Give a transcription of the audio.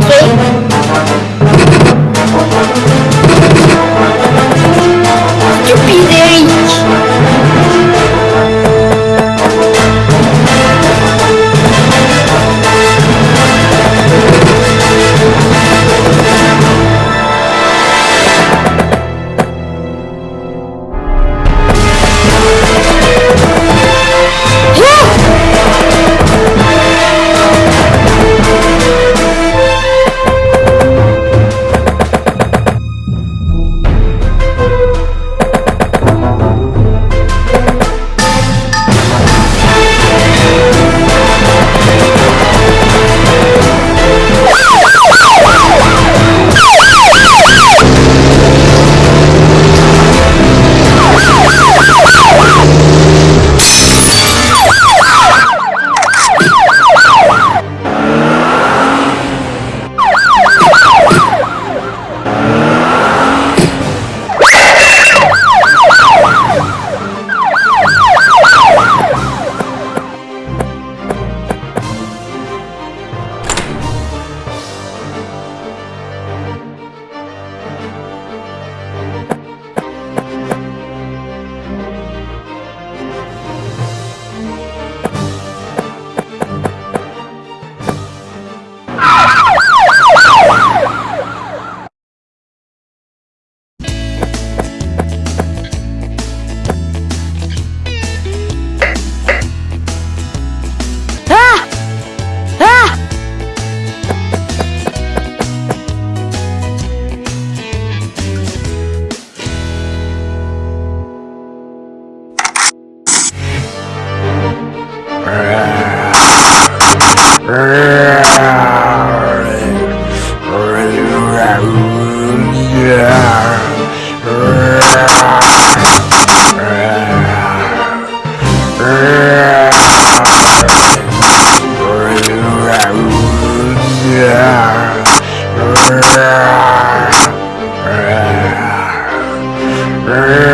Ok. Burn.